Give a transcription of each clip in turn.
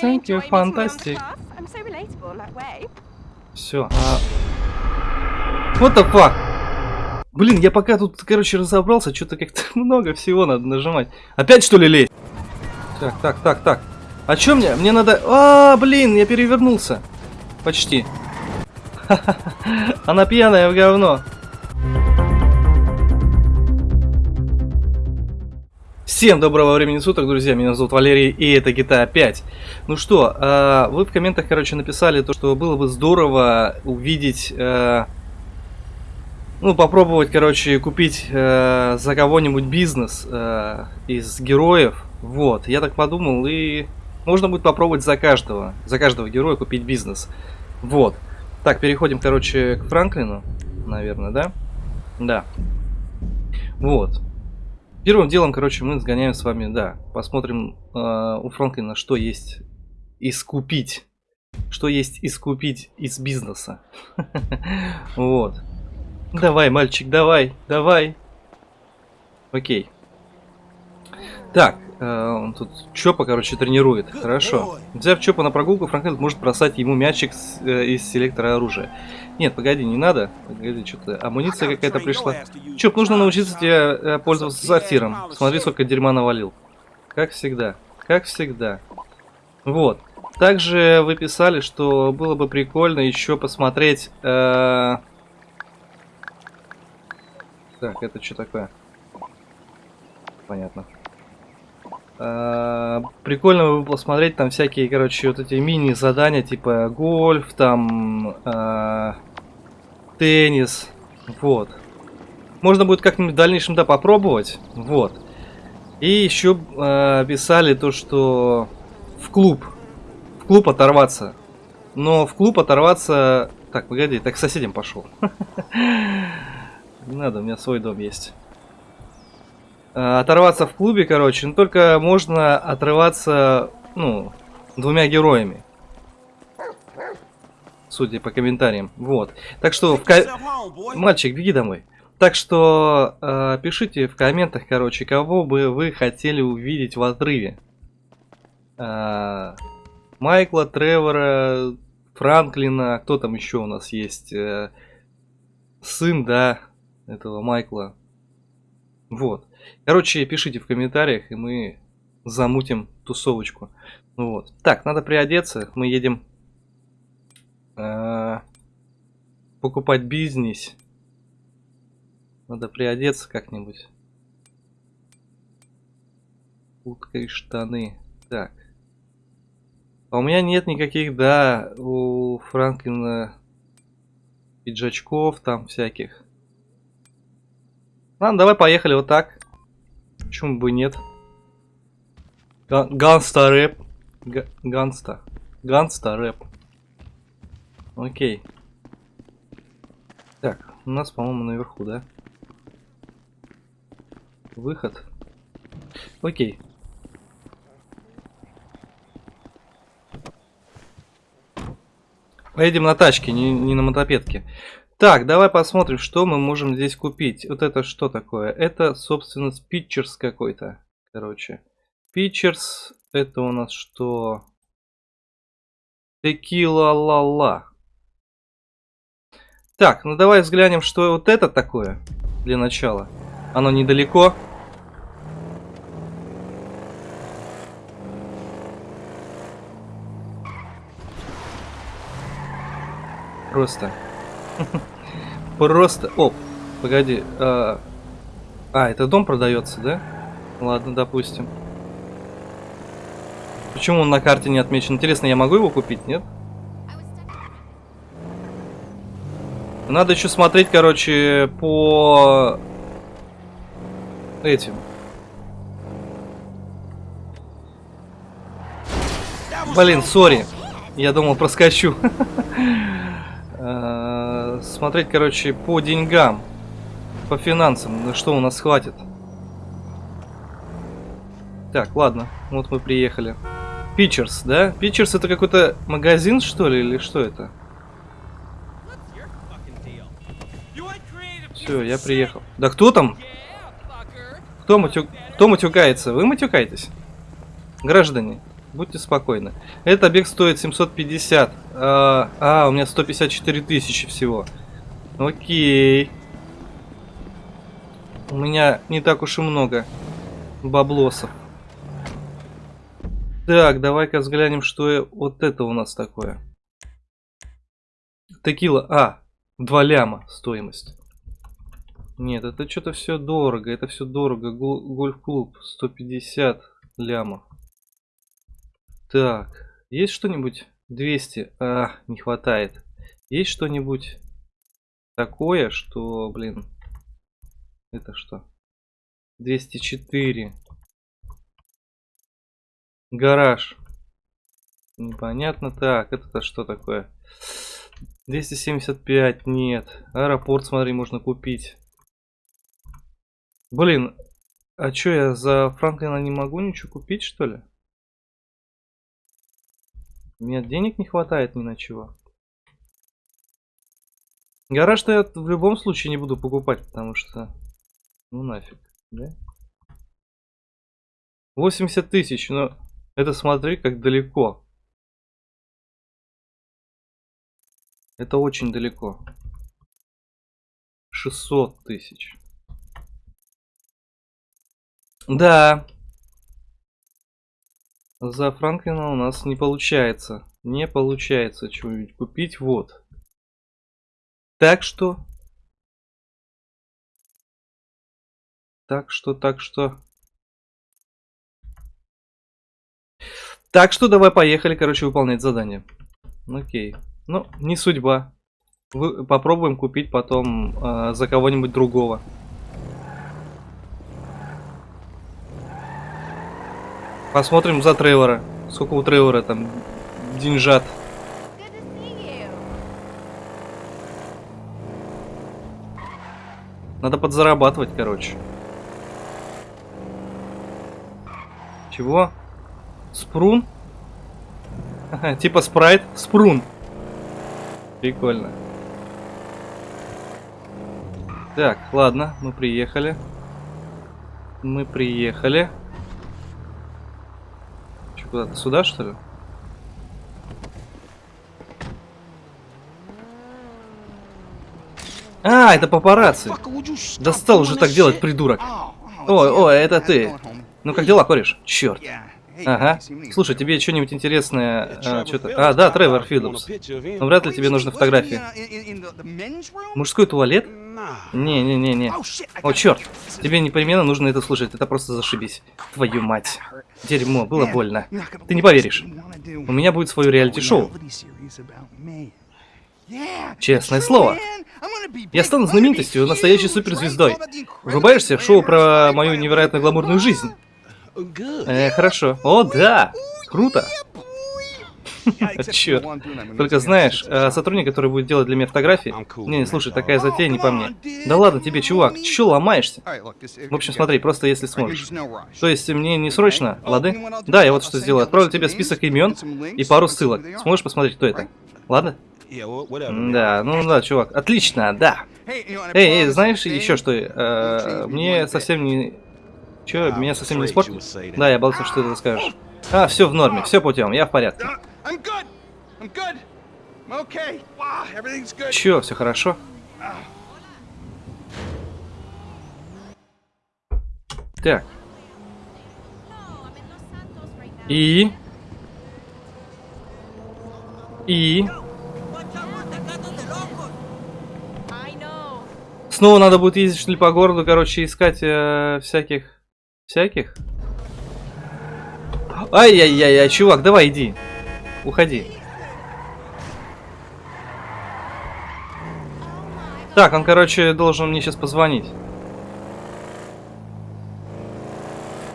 Thank you, fantastic. Все. А... What the fuck? Блин, я пока тут, короче, разобрался, что-то как-то много всего надо нажимать. Опять что ли лезть? Так, так, так, так. А чё мне? Мне надо... А, блин, я перевернулся. Почти. Она пьяная в говно. Всем доброго времени суток, друзья, меня зовут Валерий, и это GTA 5. Ну что, э, вы в комментах, короче, написали то, что было бы здорово увидеть, э, ну, попробовать, короче, купить э, за кого-нибудь бизнес э, из героев. Вот, я так подумал, и можно будет попробовать за каждого, за каждого героя купить бизнес. Вот. Так, переходим, короче, к Франклину, наверное, да? Да. Вот. Первым делом, короче, мы сгоняем с вами, да, посмотрим э, у Франклина, что есть искупить. Что есть искупить из бизнеса. Вот. Давай, мальчик, давай, давай. Окей. Так, э, он тут Чопа, короче, тренирует. Хорошо. Взяв Чопа на прогулку, Франклин может бросать ему мячик с, э, из селектора оружия. Нет, погоди, не надо. Погоди, что-то амуниция какая-то пришла. Чоп, нужно научиться тебе э, пользоваться сортиром. Смотри, сколько дерьма навалил. Как всегда. Как всегда. Вот. Также вы писали, что было бы прикольно еще посмотреть... Э... Так, это что такое? Понятно. Э, прикольно бы посмотреть там всякие, короче, вот эти мини-задания, типа гольф, там э, теннис, вот. Можно будет как-нибудь в дальнейшем, да, попробовать, вот. И еще э, писали то, что в клуб, в клуб оторваться. Но в клуб оторваться... Так, погоди, так к соседям пошел. Надо, у меня свой дом есть. Э, оторваться в клубе, короче, но только можно отрываться, ну, двумя героями. Судя по комментариям. Вот. Так что, в ко... мальчик, беги домой. Так что э, пишите в комментах, короче, кого бы вы хотели увидеть в отрыве. Э, Майкла, Тревора, Франклина, кто там еще у нас есть? Э, сын, да, этого Майкла. Вот. Короче, пишите в комментариях, и мы замутим тусовочку. Ну вот. Так, надо приодеться. Мы едем э, покупать бизнес. Надо приодеться как-нибудь. Куртка и штаны. Так. А у меня нет никаких, да, у Франклина пиджачков там всяких. Ладно, давай поехали вот так. Почему бы нет? Ганста рэп. Ганста. Ганста рэп. Окей. Так, у нас, по-моему, наверху, да? Выход. Окей. Поедем на тачке, не, не на мотопедке. Так, давай посмотрим, что мы можем здесь купить. Вот это что такое? Это, собственно, спичерс какой-то. Короче. Спичерс, это у нас что? Текила ла-ла. Так, ну давай взглянем, что вот это такое для начала. Оно недалеко. Просто. Просто... О, погоди. А, а, это дом продается, да? Ладно, допустим. Почему он на карте не отмечен? Интересно, я могу его купить, нет? Надо еще смотреть, короче, по этим. Блин, сори. Я думал, проскочу. Смотреть, короче, по деньгам, по финансам, на что у нас хватит. Так, ладно, вот мы приехали. Питчерс, да? Питчерс это какой-то магазин, что ли, или что это? Все, я приехал. Да кто там? Кто, матю... кто матюкается? Вы матюкаетесь? Граждане. Будьте спокойны. Этот объект стоит 750. А, а, у меня 154 тысячи всего. Окей. У меня не так уж и много баблосов. Так, давай-ка взглянем, что вот это у нас такое. Текила. А, 2 ляма стоимость. Нет, это что-то все дорого. Это все дорого. Гольф-клуб 150 лямов. Так, есть что-нибудь? 200. А, не хватает. Есть что-нибудь такое, что, блин, это что? 204. Гараж. Непонятно. Так, это-то что такое? 275, нет. Аэропорт, смотри, можно купить. Блин, а чё, я за Франклина не могу ничего купить, что ли? Мне денег не хватает ни на чего. Гараж-то я в любом случае не буду покупать, потому что... Ну нафиг, да? 80 тысяч, но это смотри, как далеко. Это очень далеко. 600 тысяч. Да. За Франклина у нас не получается. Не получается чего-нибудь купить. Вот. Так что... Так что, так что... Так что давай поехали, короче, выполнять задание. Окей. Ну, не судьба. Вы, попробуем купить потом э, за кого-нибудь другого. Посмотрим за Тревора. Сколько у Тревора там деньжат. Надо подзарабатывать, короче. Чего? Спрун? Типа спрайт. Спрун. Прикольно. Так, ладно, мы приехали. Мы приехали. Куда-то сюда, что ли? А, это папарацци. Достал уже так делать, придурок. Ой, ой, это ты. Ну как дела, кореш? Черт. Ага. Слушай, тебе что-нибудь интересное... А, что-то... а, да, Тревор Филлипс. Но вряд ли тебе нужны фотографии. Мужской туалет? Не-не-не-не. О, черт. Тебе непременно нужно это слушать. Это просто зашибись. Твою мать. Дерьмо, было больно. Ты не поверишь. У меня будет свое реалити-шоу. Честное слово. Я стану знаменитостью, настоящей суперзвездой. Врубаешься в шоу про мою невероятно гламурную жизнь? Э, хорошо. О, да! Круто! Черт. Только знаешь, э, сотрудник, который будет делать для меня фотографии... Не, не, слушай, такая затея не по мне. Да ладно тебе, чувак, чё ломаешься? В общем, смотри, просто если сможешь. То есть, мне не срочно, лады? Да, я вот что сделаю. Отправлю тебе список имен и пару ссылок. Сможешь посмотреть, кто это? Ладно? Да, ну да, чувак. Отлично, да. Эй, эй, знаешь еще что? Э, мне совсем не Че, меня совсем не испортил? Да, я боялся, что ты скажешь. А, все в норме, все путем, я в порядке. Че, все хорошо? Так. И? И? Снова надо будет ездить что ли по городу, короче, искать э, всяких Всяких? Ай-яй-яй-яй, чувак, давай иди. Уходи. Так, он, короче, должен мне сейчас позвонить.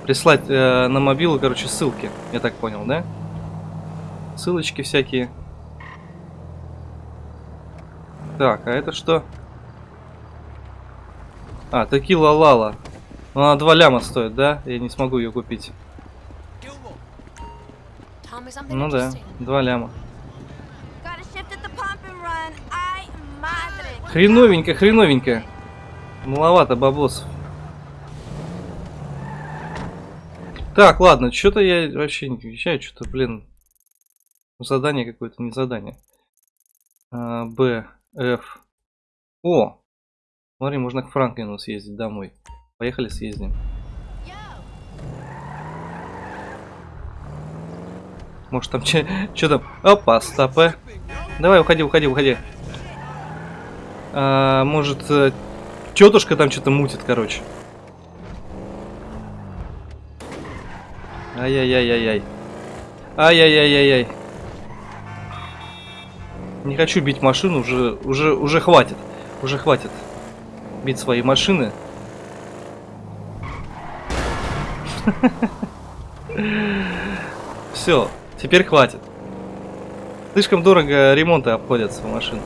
Прислать э, на мобилу, короче, ссылки. Я так понял, да? Ссылочки всякие. Так, а это что? А, текила лала. Она 2 ляма стоит, да? Я не смогу ее купить. Ну да, 2 ляма. Хреновенько, хреновенько. Маловато баблосов. Так, ладно, что-то я вообще не отвечаю, что-то, блин, задание какое-то, не задание. А, Б, Ф. О! Смотри, можно к Франклину съездить домой. Поехали съездим. Может там что там? Опа, стопе. Давай, уходи, уходи, уходи. А, может, э, тетушка там что-то мутит, короче. Ай-яй-яй-яй-яй. Ай-яй-яй-яй-яй. Не хочу бить машину, уже, уже, уже хватит. Уже хватит бить свои машины. Все, теперь хватит. Слишком дорого ремонты обходятся в машину.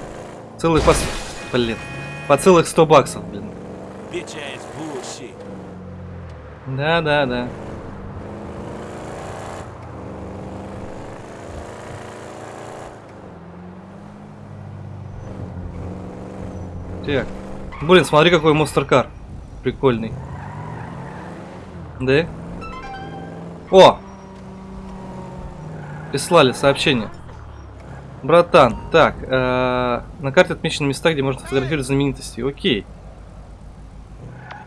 Целых по... Блин. По целых 100 баксов, блин. Да, да, да. Так. Блин, смотри, какой монстр-кар. Прикольный. Да? О! Прислали сообщение. Братан, так, э, на карте отмечены места, где можно фотографировать знаменитости. Окей.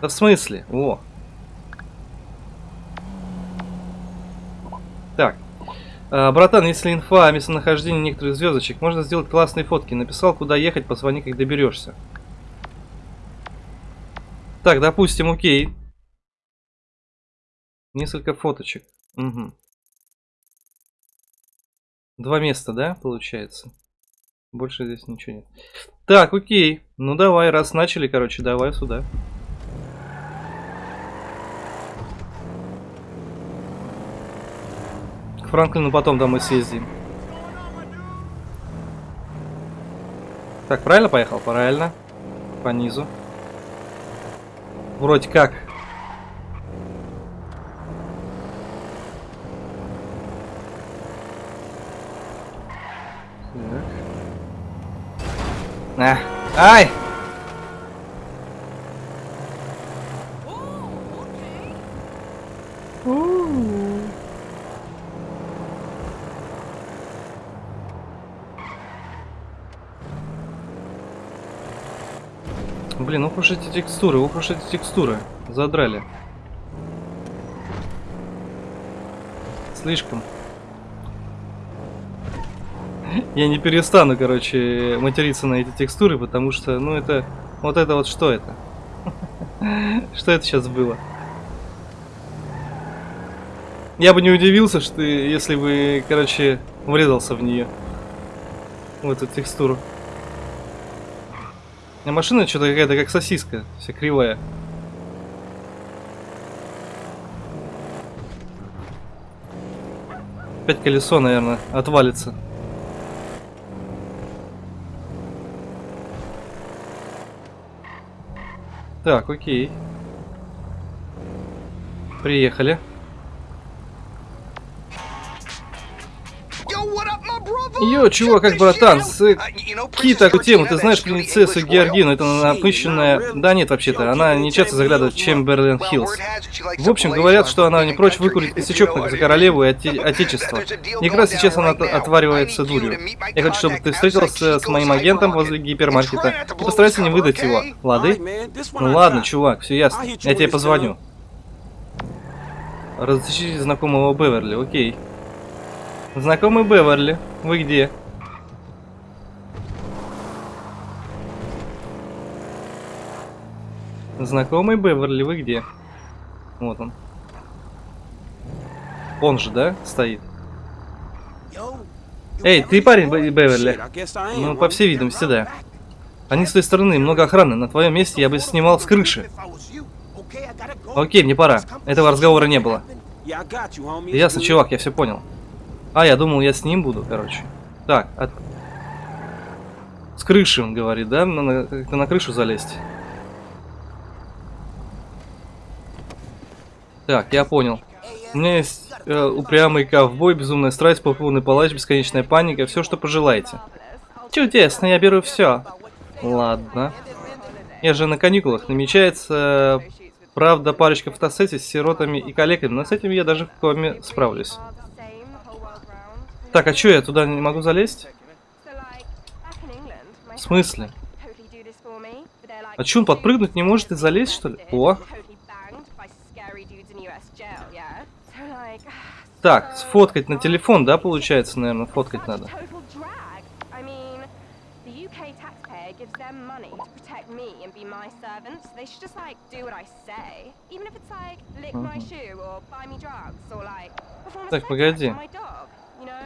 Да в смысле? О. Так. Э, братан, если инфа о местонахождении некоторых звездочек, можно сделать классные фотки. Написал, куда ехать, позвони, как доберешься. Так, допустим, окей. Несколько фоточек. Угу. Два места, да, получается? Больше здесь ничего нет. Так, окей. Ну давай, раз начали, короче, давай сюда. К Франклину потом домой съездим. Так, правильно поехал? Правильно. По низу. Вроде как. На. Ай! Блин, ох уж эти текстуры, ох уж эти текстуры. Задрали. Слишком. Я не перестану, короче, материться на эти текстуры, потому что, ну, это... Вот это вот что это? Что это сейчас было? Я бы не удивился, что если бы, короче, врезался в нее. В эту текстуру. А машина что-то какая-то как сосиска, вся кривая. Опять колесо, наверное, отвалится. Так, окей. Приехали. Йо, чувак, как братан, с Ки такую тему, ты знаешь принцессу Георгину, это напыщенная... Да нет, вообще-то, она не часто заглядывает в Чемберлен Хиллз. В общем, говорят, что она не прочь выкурить косячок за королеву и оте... отечество. И раз сейчас она отваривается дурью. Я хочу, чтобы ты встретился с моим агентом возле гипермаркета и постарайся не выдать его. Лады? Ну ладно, чувак, все ясно. Я тебе позвоню. Разыщите знакомого Беверли, окей. Знакомый Беверли, вы где? Знакомый Беверли, вы где? Вот он. Он же, да, стоит? Эй, ты парень Беверли? Ну, по всей видимости, да. Они с той стороны, много охраны. На твоем месте я бы снимал с крыши. Окей, мне пора. Этого разговора не было. Ясно, чувак, я все понял. А, я думал, я с ним буду, короче. Так, от... С крыши, он говорит, да? Надо как-то на крышу залезть. Так, я понял. У меня есть э, упрямый ковбой, безумная страсть, полный палач, бесконечная паника, все, что пожелаете. Чудесно, я беру все. Ладно. Я же на каникулах. Намечается Правда, парочка фотосессий с сиротами и коллегами, но с этим я даже в коме справлюсь. Так, а чё, я туда не могу залезть? В смысле? А чё, он подпрыгнуть не может и залезть, что ли? О! Так, сфоткать на телефон, да, получается, наверное, фоткать надо. Так, погоди.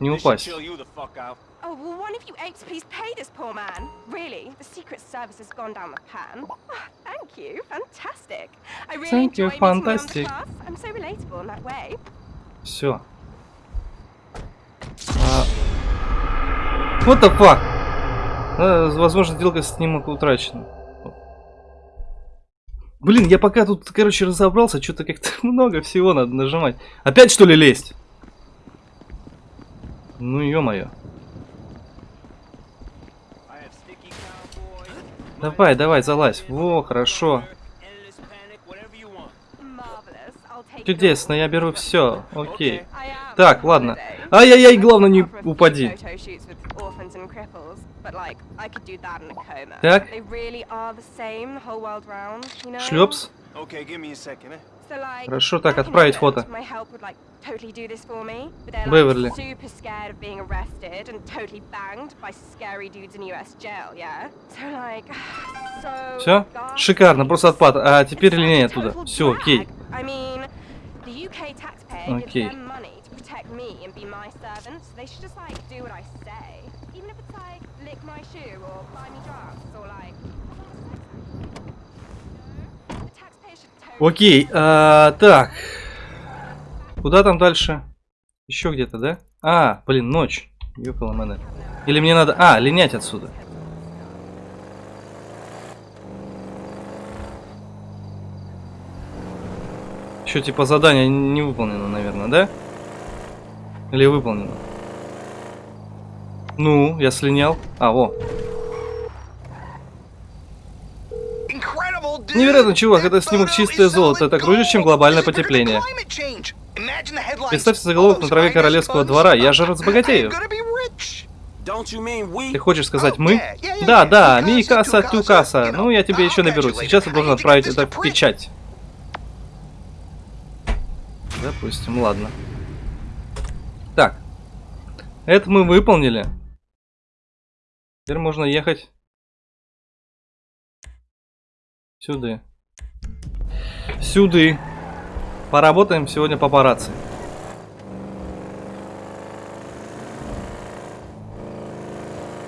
не упасть. Oh, well, one of you apes please pay this poor man? Really? The Secret Service has gone down the pan. Oh, thank you. Fantastic. I really thank you, fantastic. I'm so relatable in that way. Все. А... What the fuck? А, возможно, сделка снимок утрачена. Блин, я пока тут, короче, разобрался, что-то как-то много всего надо нажимать. Опять, что ли, лезть? Ну, ё-моё. Давай, давай, залазь. Во, хорошо. Чудесно, я беру все. Окей. Так, ладно. Ай-яй-яй, главное не упади. Так. Шлепс. Хорошо, так, отправить фото. Беверли. Все? Шикарно, просто отпад. А теперь линия оттуда. Все, окей. Окей. Окей, а, так. Куда там дальше? Еще где-то, да? А, блин, ночь. Ёкала мене. Или мне надо... А, линять отсюда. Еще типа задание не выполнено, наверное, да? Или выполнено? Ну, я слинял. А, во. Невероятно, чувак, это снимок чистое золото. Это круче, чем глобальное потепление. Представьте заголовок на траве королевского двора. Я же разбогатею. Ты хочешь сказать мы? Да, да, ми касса, ту касса. Ну, я тебе еще наберу. Сейчас я должен отправить это в печать. Допустим, ладно. Так. Это мы выполнили. Теперь можно ехать Сюда. Сюда. Поработаем сегодня по папарацци.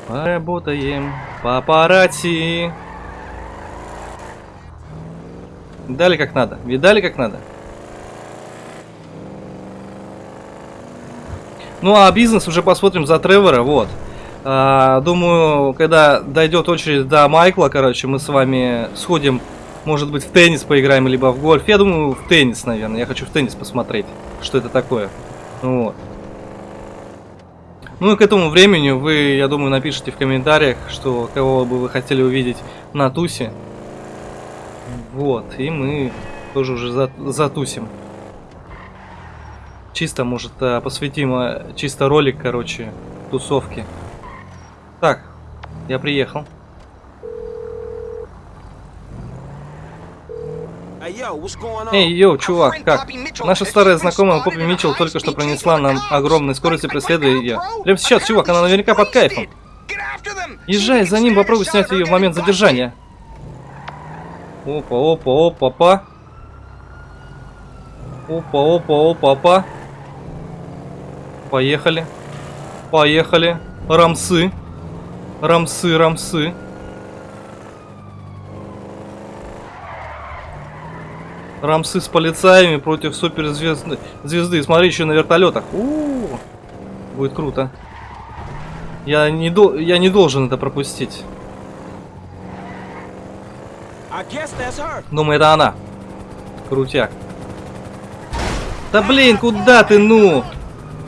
Поработаем по папарацци. Дали как надо. Видали как надо? Ну а бизнес уже посмотрим за Тревора, вот. А, думаю, когда дойдет очередь до Майкла, короче, мы с вами сходим, может быть, в теннис поиграем, либо в гольф. Я думаю, в теннис, наверное. Я хочу в теннис посмотреть, что это такое. Вот. Ну и к этому времени вы, я думаю, напишите в комментариях, что кого бы вы хотели увидеть на тусе. Вот, и мы тоже уже затусим. Чисто, может, а, посвятим а, чисто ролик, короче, тусовки. Так, я приехал. Эй, йоу, чувак, как? Наша старая знакомая Поппи Митчелл только что пронесла нам огромной скорости преследуя ее. Прямо сейчас, чувак, она наверняка под кайфом. Езжай за ним, попробуй снять ее в момент задержания. Опа, опа, опа, опа. Опа, опа, опа, опа. Поехали. Поехали. Рамсы. Рамсы, рамсы. Рамсы с полицаями против суперзвезды. Звезды. Смотри, еще на вертолетах. У -у -у. Будет круто. Я не, дол я не должен это пропустить. Думаю, это она. Крутяк. Да блин, куда ты, ну?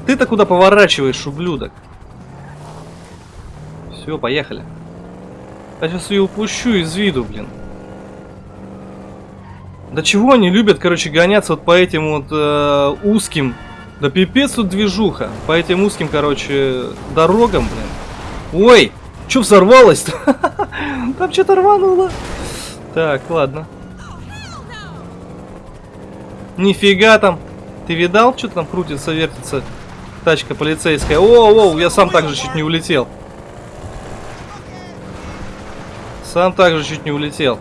Ты-то куда поворачиваешь, ублюдок? Все, поехали. Я сейчас ее упущу из виду, блин. Да чего они любят, короче, гоняться вот по этим вот э, узким. Да пипец тут движуха. По этим узким, короче, дорогам, блин. Ой, что взорвалось-то? Там что-то рвануло. Так, ладно. Нифига там. Ты видал, что там крутится, вертится? Тачка полицейская. О, о, я сам так же чуть не улетел. Сам так же чуть не улетел.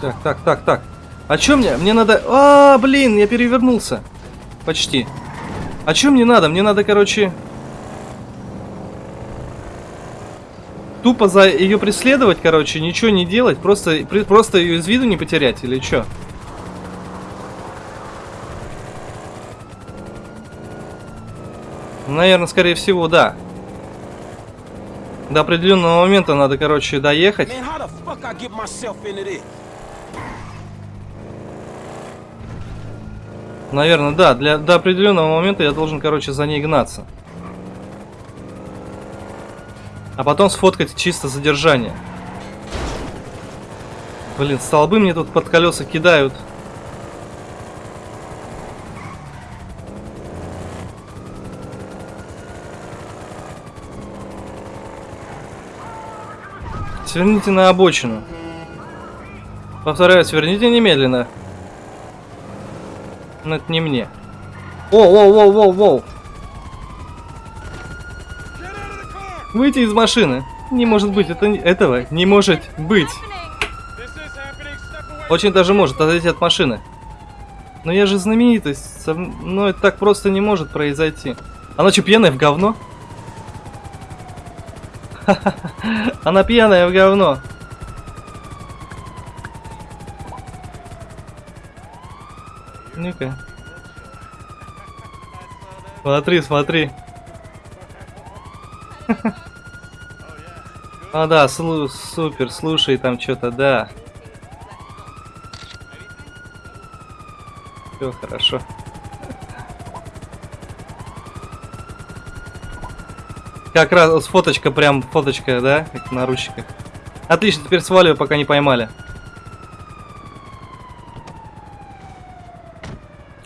Так, так, так, так. А чё мне? Мне надо... А, блин, я перевернулся. Почти. А чё мне надо? Мне надо, короче... Тупо за ее преследовать, короче, ничего не делать, просто, просто ее из виду не потерять, или что? Наверное, скорее всего, да. До определенного момента надо, короче, доехать. Наверное, да. Для, до определенного момента я должен, короче, за ней гнаться. А потом сфоткать чисто задержание. Блин, столбы мне тут под колеса кидают. Сверните на обочину. Повторяю, сверните немедленно. Но это не мне. О, воу, воу, воу, воу. Выйти из машины. Не может быть, это этого не может быть. Очень даже может отойти от машины. Но я же знаменитость. со м- Но это так просто не может произойти. Она что, пьяная в говно? Она пьяная в говно. Ну-ка. Смотри, смотри. А, да, слу- супер, слушай там что-то, да. Все хорошо. Как раз фоточка, прям фоточка, да, как на наручниках. Отлично, теперь сваливаю, пока не поймали.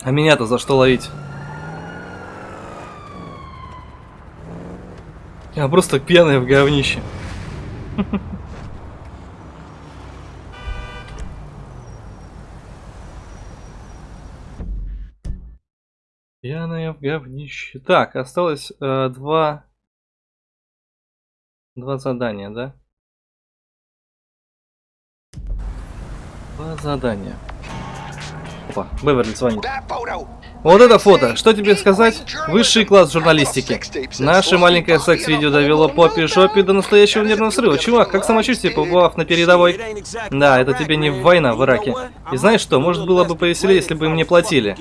А меня-то за что ловить? Я просто пьяная в говнище. Пьяная в говнище. Так, осталось э, два... Два задания, да? Два задания. Опа, Беверли звонит. Вот это фото. Что тебе сказать? Высший класс журналистики. Наше маленькое секс-видео довело Поппи Шоппи до настоящего нервного срыва. Чувак, как самочувствие, побывав на передовой? Да, это тебе не война в Ираке. И знаешь что, может было бы повеселее, если бы мне платили.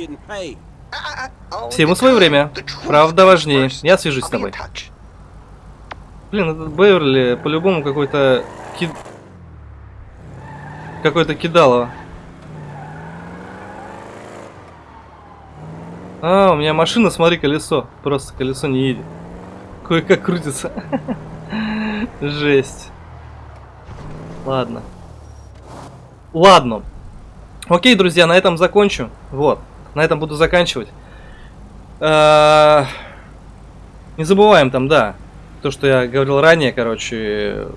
Всему свое время. Правда важнее. Я свяжусь с тобой. Блин, этот Беверли по-любому какой-то ки... Какой-то кидалово. А, у меня машина, смотри, колесо. Просто колесо не едет. Кое-как крутится. Жесть. Ладно. Ладно. Окей, друзья, на этом закончу. Вот. На этом буду заканчивать. А, Не забываем там, да. То, что я говорил ранее, короче.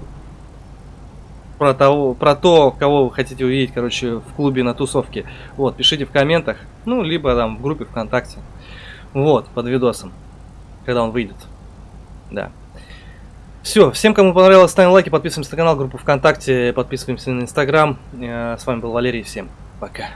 Про, того, про то, кого вы хотите увидеть, короче, в клубе на тусовке. Вот, пишите в комментах. Ну, либо там в группе ВКонтакте. Вот, под видосом. Когда он выйдет. Да. Все, всем, кому понравилось, ставим лайки, подписываемся на канал, группу ВКонтакте, подписываемся на Инстаграм. Э, С вами был Валерий, всем пока.